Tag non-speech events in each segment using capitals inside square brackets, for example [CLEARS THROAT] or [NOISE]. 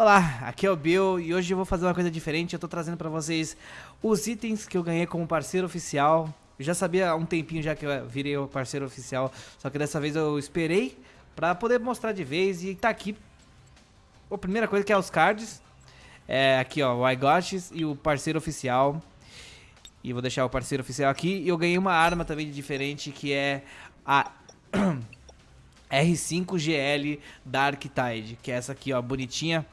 Olá, aqui é o Bill e hoje eu vou fazer uma coisa diferente. Eu tô trazendo pra vocês os itens que eu ganhei como parceiro oficial. Eu já sabia há um tempinho já que eu virei o parceiro oficial, só que dessa vez eu esperei pra poder mostrar de vez e tá aqui. A primeira coisa que é os cards. É aqui ó, o iGots e o parceiro oficial. E vou deixar o parceiro oficial aqui. E eu ganhei uma arma também diferente que é a... [CLEARS THROAT] R5GL Dark Tide, que é essa aqui, ó, bonitinha,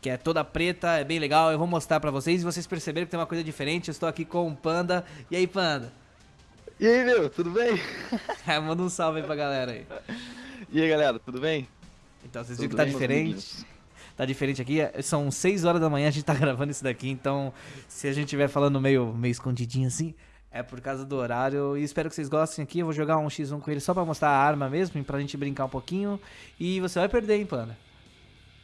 que é toda preta, é bem legal. Eu vou mostrar pra vocês e vocês perceberam que tem uma coisa diferente. Eu estou aqui com o Panda. E aí, Panda? E aí, meu, tudo bem? [LAUGHS] é, manda um salve aí pra galera aí. E aí, galera, tudo bem? Então, vocês viram que tá diferente? Tá diferente aqui, são 6 horas da manhã, a gente tá [LAUGHS] gravando isso daqui, então se a gente estiver falando meio, meio escondidinho assim, é por causa do horário. E espero que vocês gostem aqui. Eu vou jogar um X1 com ele só pra mostrar a arma mesmo, pra gente brincar um pouquinho. E você vai perder, hein, Panda?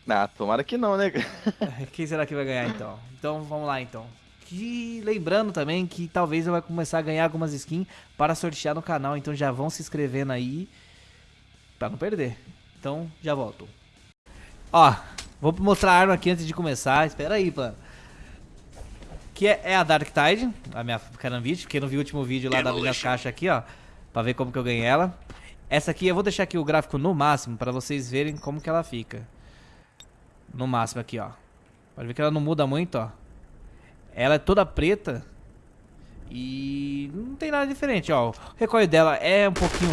Ah, tomara que não, né? [LAUGHS] Quem será que vai ganhar então? Então vamos lá então. E lembrando também que talvez eu vai começar a ganhar algumas skins para sortear no canal, então já vão se inscrevendo aí para não perder. Então já volto. Ó, vou mostrar a arma aqui antes de começar. Espera aí, Panda que é, é a Dark Tide, a minha Carambit, quem não viu o último vídeo lá da minhas caixas aqui, ó, pra ver como que eu ganhei ela. Essa aqui, eu vou deixar aqui o gráfico no máximo, pra vocês verem como que ela fica. No máximo aqui, ó. Pode ver que ela não muda muito, ó. Ela é toda preta. E não tem nada diferente, ó. O recoil dela é um pouquinho...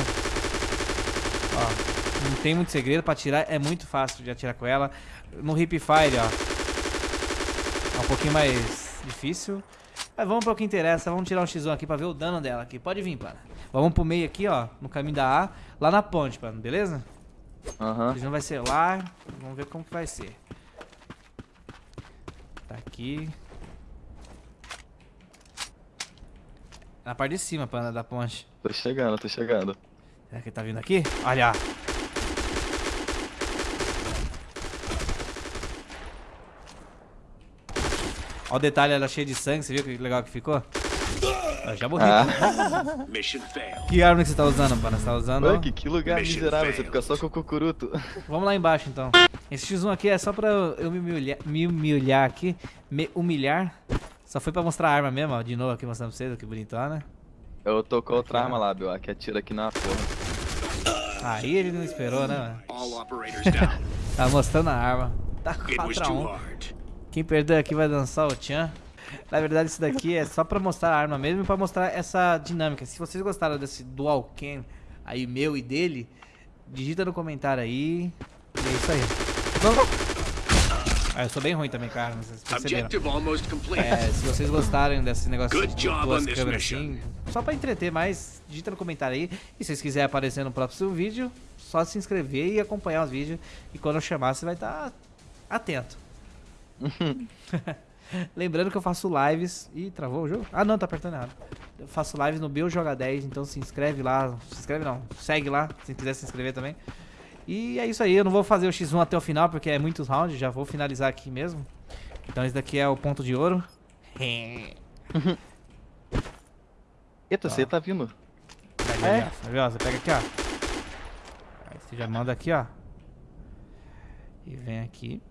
Ó, não tem muito segredo pra tirar, é muito fácil de atirar com ela. No Hip Fire, ó. É um pouquinho mais difícil. Mas vamos para o que interessa, vamos tirar um x1 aqui para ver o dano dela aqui. Pode vir, pana. Vamos pro meio aqui, ó, no caminho da A, lá na ponte, pana, beleza? Aham. Uhum. vai ser lá, vamos ver como que vai ser. Tá aqui. Na parte de cima, pana, da ponte. Tô chegando, tô chegando. Será que ele tá vindo aqui? Olha! Olha o detalhe, ela é cheia de sangue, você viu que legal que ficou? Eu já morri. Ah. [LAUGHS] que arma que você tá usando, mano? Você tá usando... Oi, que, que lugar Mission miserável, você fica só com o cucuruto. [LAUGHS] Vamos lá embaixo, então. Esse X1 aqui é só pra eu me humilhar, me humilhar aqui. Me humilhar. Só foi pra mostrar a arma mesmo, ó. De novo aqui mostrando pra vocês, que bonitona. Eu tô com outra arma lá, Bill, que atira aqui na porra. Aí ele não esperou, né, mano? [LAUGHS] tá mostrando a arma. Tá 4x1. Quem perder aqui vai dançar o Tchan. Na verdade, isso daqui é só pra mostrar a arma mesmo e pra mostrar essa dinâmica. Se vocês gostaram desse dual cam aí, meu e dele, digita no comentário aí. E é isso aí. Ah, eu sou bem ruim também, cara, vocês perceberam. É, se vocês gostarem desse negócio de duas câmeras assim, só pra entreter mais, digita no comentário aí. E se vocês quiserem aparecer no próximo vídeo, só se inscrever e acompanhar os vídeos. E quando eu chamar, você vai estar atento. [LAUGHS] Lembrando que eu faço lives. Ih, travou o jogo? Ah, não, tá apertando errado. Eu faço lives no Bill Joga 10, então se inscreve lá. Se inscreve não, segue lá, se quiser se inscrever também. E é isso aí, eu não vou fazer o X1 até o final, porque é muitos rounds, já vou finalizar aqui mesmo. Então esse daqui é o ponto de ouro. [LAUGHS] Eita, você tá vindo. Pega é? Ó, você pega aqui, ó. Aí você já manda aqui, ó. E vem aqui.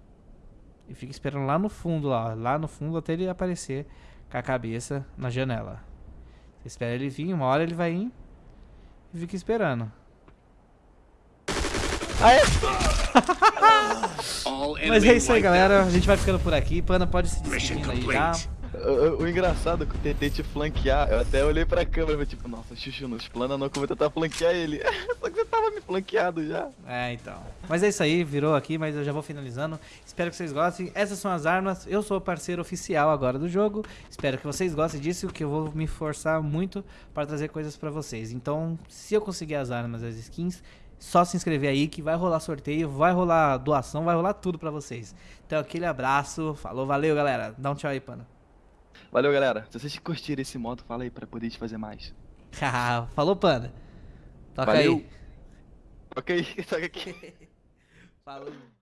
E fica esperando lá no fundo, lá, lá no fundo até ele aparecer com a cabeça na janela. Você espera ele vir, uma hora ele vai ir e fica esperando. Aê! [LAUGHS] Mas é isso aí, galera. A gente vai ficando por aqui. Panda pode se despedindo aí já. O, engraçado é que eu tentei te flanquear, eu até olhei pra câmera e tipo, nossa, Xuxu, nos plana não que eu vou tentar flanquear ele. [LAUGHS] Só que você tava me flanqueado já. É, então. Mas é isso aí, virou aqui, mas eu já vou finalizando. Espero que vocês gostem. Essas são as armas. Eu sou o parceiro oficial agora do jogo. Espero que vocês gostem disso, que eu vou me forçar muito para trazer coisas pra vocês. Então, se eu conseguir as armas, as skins, só se inscrever aí que vai rolar sorteio, vai rolar doação, vai rolar tudo pra vocês. Então aquele abraço, falou, valeu galera, dá um tchau aí, pana. Valeu, galera. Se vocês curtirem esse modo, fala aí pra poder te fazer mais. [LAUGHS] Falou, Panda. Toca Valeu. aí. Toca aí, toca aqui. Falou.